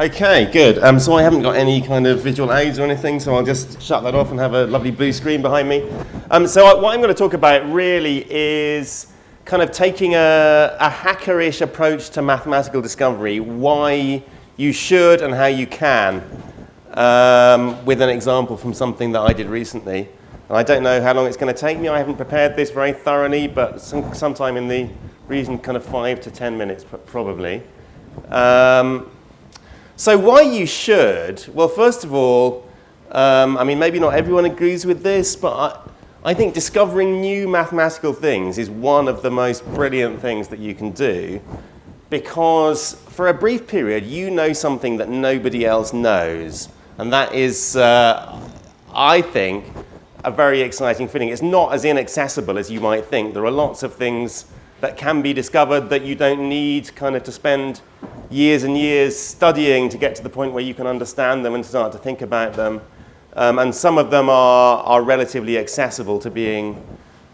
Okay, good. Um, so I haven't got any kind of visual aids or anything, so I'll just shut that off and have a lovely blue screen behind me. Um, so I, what I'm going to talk about really is kind of taking a, a hackerish approach to mathematical discovery, why you should and how you can, um, with an example from something that I did recently. And I don't know how long it's going to take me. I haven't prepared this very thoroughly, but some, sometime in the region kind of five to 10 minutes probably. Um, so why you should? Well, first of all, um, I mean, maybe not everyone agrees with this, but I, I think discovering new mathematical things is one of the most brilliant things that you can do because for a brief period, you know something that nobody else knows. And that is, uh, I think, a very exciting feeling. It's not as inaccessible as you might think. There are lots of things that can be discovered that you don't need kind of to spend years and years studying to get to the point where you can understand them and start to think about them. Um, and some of them are, are relatively accessible to being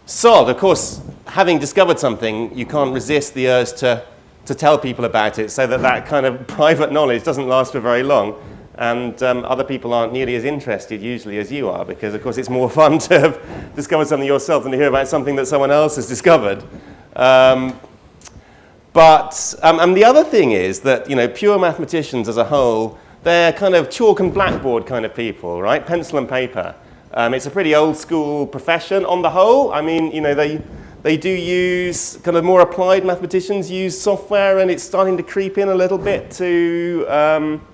solved. Of course, having discovered something, you can't resist the urge to, to tell people about it so that that kind of private knowledge doesn't last for very long. And um, other people aren't nearly as interested usually as you are because, of course, it's more fun to have discovered something yourself than to hear about something that someone else has discovered. Um, but, um, and the other thing is that, you know, pure mathematicians as a whole, they're kind of chalk and blackboard kind of people, right? Pencil and paper. Um, it's a pretty old school profession on the whole. I mean, you know, they, they do use, kind of more applied mathematicians use software and it's starting to creep in a little bit to, um,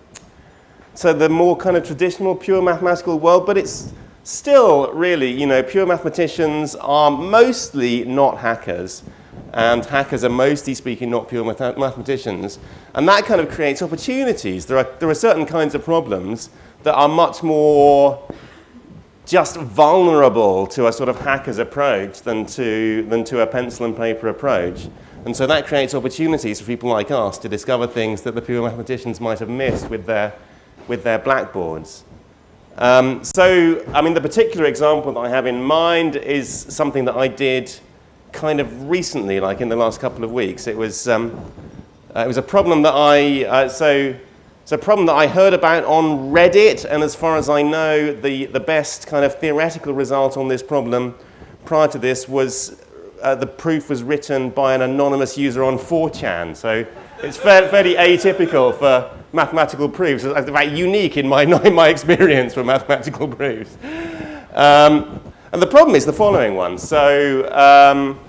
to the more kind of traditional pure mathematical world, but it's still really, you know, pure mathematicians are mostly not hackers and hackers are mostly speaking not pure math mathematicians. And that kind of creates opportunities. There are, there are certain kinds of problems that are much more just vulnerable to a sort of hacker's approach than to, than to a pencil and paper approach. And so that creates opportunities for people like us to discover things that the pure mathematicians might have missed with their, with their blackboards. Um, so, I mean, the particular example that I have in mind is something that I did kind of recently, like in the last couple of weeks. It was, um, uh, it was a problem that I, uh, so it's a problem that I heard about on Reddit, and as far as I know, the, the best kind of theoretical result on this problem prior to this was uh, the proof was written by an anonymous user on 4chan. So it's fairly, fairly atypical for mathematical proofs. It's in fact unique in my, in my experience for mathematical proofs. Um, and the problem is the following one. So um,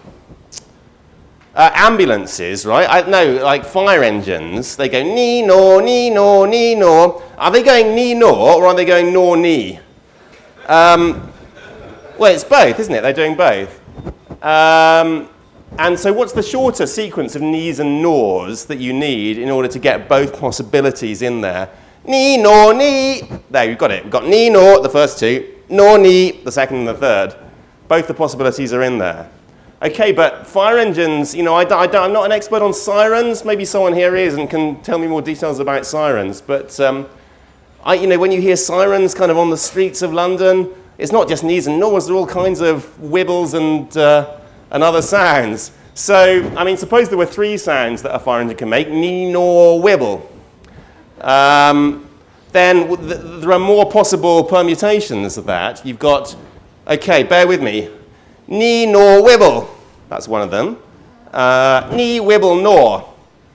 uh, ambulances, right? I know, like fire engines, they go ni no, ni no, ni no. Are they going ni no or are they going nor ni? Um, well, it's both, isn't it? They're doing both. Um, and so what's the shorter sequence of ni's and nors that you need in order to get both possibilities in there? Ni, no, ni. There, you've got it. We've got ni, no, the first two nor ni, the second and the third. Both the possibilities are in there. Okay, but fire engines, you know, I, I'm not an expert on sirens. Maybe someone here is and can tell me more details about sirens. But, um, I, you know, when you hear sirens kind of on the streets of London, it's not just ni's and nors, there are all kinds of wibbles and, uh, and other sounds. So, I mean, suppose there were three sounds that a fire engine can make, ni, nor, wibble. Um, then th there are more possible permutations of that. You've got, okay, bear with me, ni, nor, wibble. That's one of them. Uh, wibble, nor.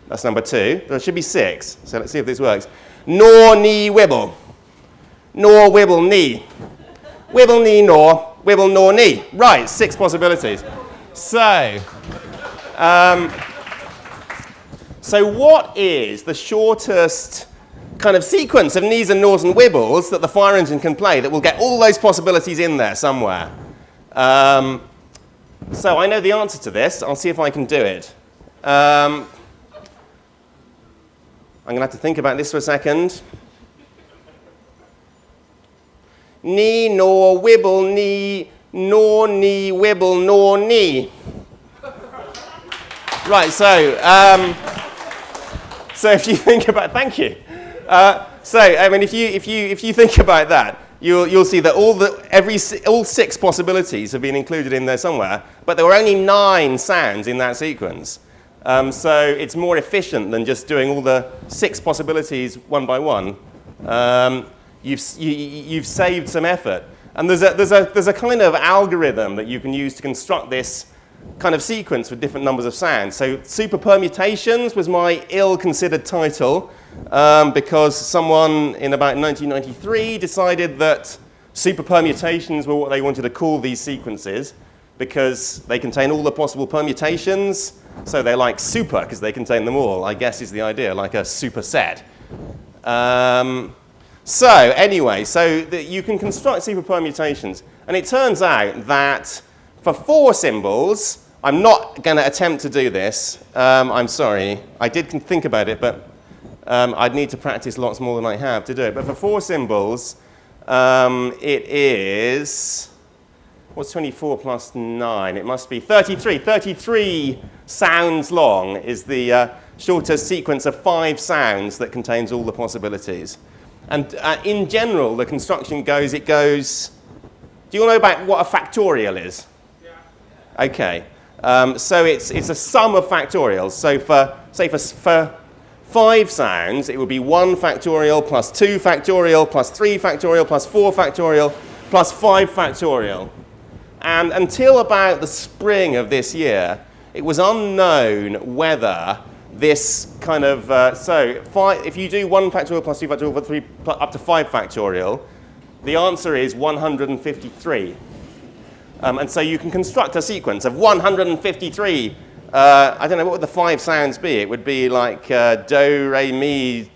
That's number two. There should be six. So let's see if this works. Nor, ni, wibble. Nor, wibble, ni. Wibble, ni, nor. Wibble, nor, ni. Right, six possibilities. So, um, so what is the shortest kind of sequence of knees and nors and wibbles that the fire engine can play that will get all those possibilities in there somewhere. Um, so I know the answer to this. I'll see if I can do it. Um, I'm going to have to think about this for a second. Knee, nor, wibble, knee, nor, knee, wibble, nor, knee. right, so, um, so if you think about, thank you. Uh, so, I mean, if you, if, you, if you think about that, you'll, you'll see that all, the, every, all six possibilities have been included in there somewhere, but there were only nine sounds in that sequence. Um, so it's more efficient than just doing all the six possibilities one by one. Um, you've, you, you've saved some effort. And there's a, there's, a, there's a kind of algorithm that you can use to construct this kind of sequence with different numbers of sounds. So super permutations was my ill-considered title um, because someone in about 1993 decided that super permutations were what they wanted to call these sequences because they contain all the possible permutations. So they're like super because they contain them all, I guess is the idea, like a superset. Um, so anyway, so you can construct super permutations. And it turns out that for four symbols, I'm not going to attempt to do this. Um, I'm sorry. I did think about it, but um, I'd need to practice lots more than I have to do it. But for four symbols, um, it is, what's 24 plus 9? It must be 33. 33 sounds long is the uh, shortest sequence of five sounds that contains all the possibilities. And uh, in general, the construction goes, it goes, do you all know about what a factorial is? Okay. Um, so it's, it's a sum of factorials. So for, say for, for five sounds, it would be 1 factorial plus 2 factorial plus 3 factorial plus 4 factorial plus 5 factorial. And until about the spring of this year, it was unknown whether this kind of, uh, so five, if you do 1 factorial plus 2 factorial plus 3 up to 5 factorial, the answer is 153. Um, and so you can construct a sequence of 153. Uh, I don't know, what would the five sounds be? It would be like uh, do, re, mi,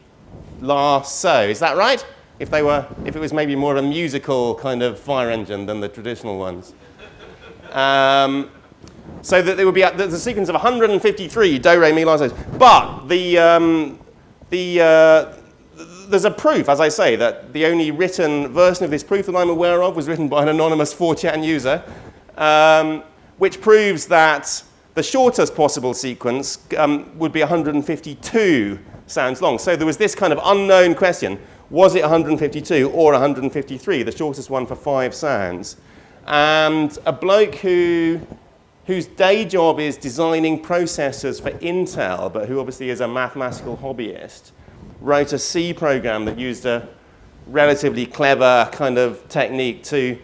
la, so. Is that right? If, they were, if it was maybe more of a musical kind of fire engine than the traditional ones. Um, so that there would be a, there's a sequence of 153 do, re, mi, la, so. But the, um, the, uh, there's a proof, as I say, that the only written version of this proof that I'm aware of was written by an anonymous 4chan user, um, which proves that the shortest possible sequence um, would be 152 sounds long. So there was this kind of unknown question, was it 152 or 153, the shortest one for five sounds? And a bloke who, whose day job is designing processors for Intel, but who obviously is a mathematical hobbyist, wrote a C program that used a relatively clever kind of technique to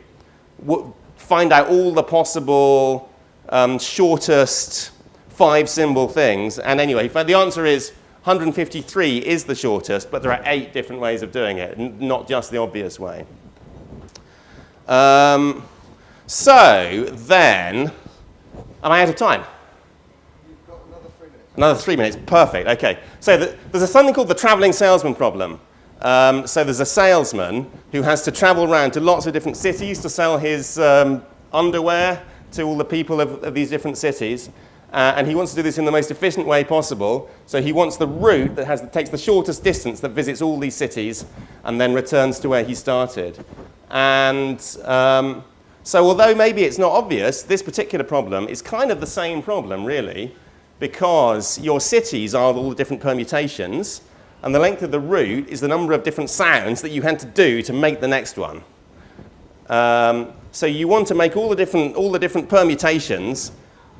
find out all the possible um, shortest five symbol things. And anyway, the answer is 153 is the shortest, but there are eight different ways of doing it, not just the obvious way. Um, so then, am I out of time? Another three minutes, perfect, okay. So the, there's a, something called the traveling salesman problem. Um, so there's a salesman who has to travel around to lots of different cities to sell his um, underwear to all the people of, of these different cities. Uh, and he wants to do this in the most efficient way possible. So he wants the route that, has, takes the shortest distance that visits all these cities and then returns to where he started. And um, so although maybe it's not obvious, this particular problem is kind of the same problem, really because your cities are all the different permutations, and the length of the route is the number of different sounds that you had to do to make the next one. Um, so you want to make all the different, all the different permutations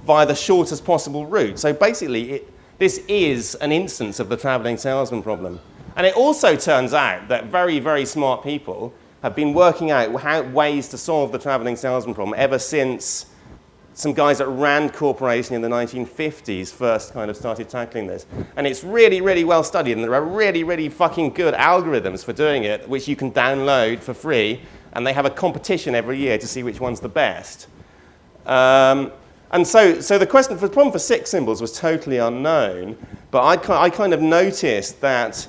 via the shortest possible route. So basically, it, this is an instance of the traveling salesman problem. And it also turns out that very, very smart people have been working out how, ways to solve the traveling salesman problem ever since some guys at Rand Corporation in the 1950s first kind of started tackling this. And it's really, really well studied, and there are really, really fucking good algorithms for doing it, which you can download for free, and they have a competition every year to see which one's the best. Um, and so, so the question, for the problem for six symbols was totally unknown, but I, I kind of noticed that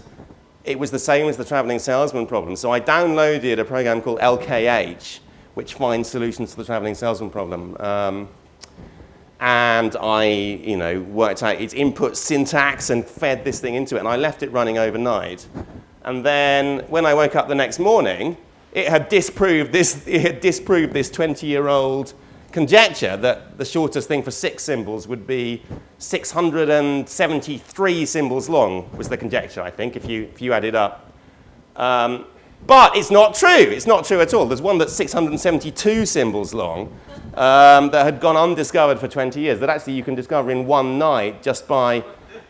it was the same as the traveling salesman problem. So I downloaded a program called LKH, which finds solutions to the traveling salesman problem. Um, and I, you know, worked out its input syntax and fed this thing into it, and I left it running overnight. And then when I woke up the next morning, it had disproved this, it had disproved this 20-year-old conjecture that the shortest thing for six symbols would be 673 symbols long, was the conjecture, I think, if you, if you add it up. Um, But it's not true. It's not true at all. There's one that's 672 symbols long um, that had gone undiscovered for 20 years that actually you can discover in one night just by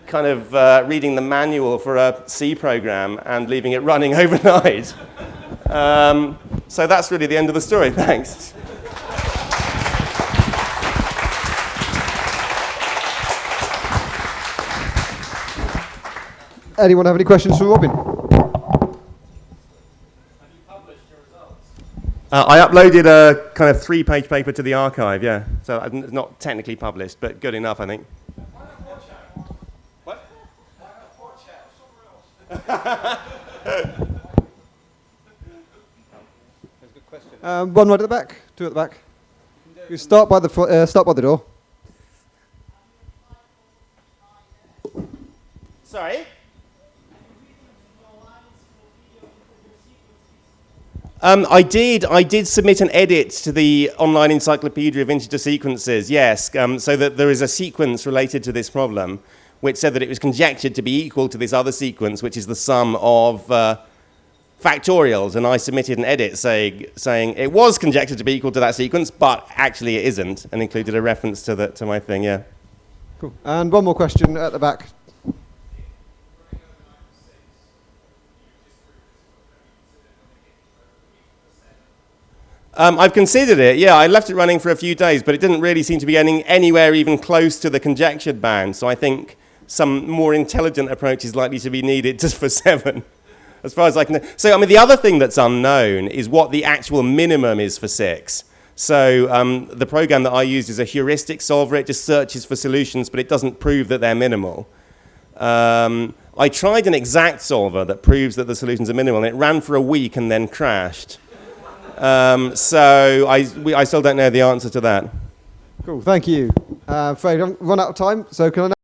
kind of uh, reading the manual for a C program and leaving it running overnight. Um, so that's really the end of the story. Thanks. Anyone have any questions for Robin? Uh, I uploaded a kind of three-page paper to the arXiv, yeah. So it's not technically published, but good enough, I think. What? Um, one right at the back, two at the back. You start by the uh, start by the door. Sorry? Um, I did. I did submit an edit to the online encyclopedia of integer sequences. Yes, um, so that there is a sequence related to this problem, which said that it was conjectured to be equal to this other sequence, which is the sum of uh, factorials. And I submitted an edit saying saying it was conjectured to be equal to that sequence, but actually it isn't, and included a reference to the to my thing. Yeah. Cool. And one more question at the back. Um, I've considered it, yeah. I left it running for a few days, but it didn't really seem to be getting anywhere even close to the conjectured band, So I think some more intelligent approach is likely to be needed just for seven, as far as I can. So, I mean, the other thing that's unknown is what the actual minimum is for six. So um, the program that I used is a heuristic solver. It just searches for solutions, but it doesn't prove that they're minimal. Um, I tried an exact solver that proves that the solutions are minimal, and it ran for a week and then crashed. Um, so I, we, I still don't know the answer to that. Cool. Thank you. Uh, afraid I've run out of time, so can I?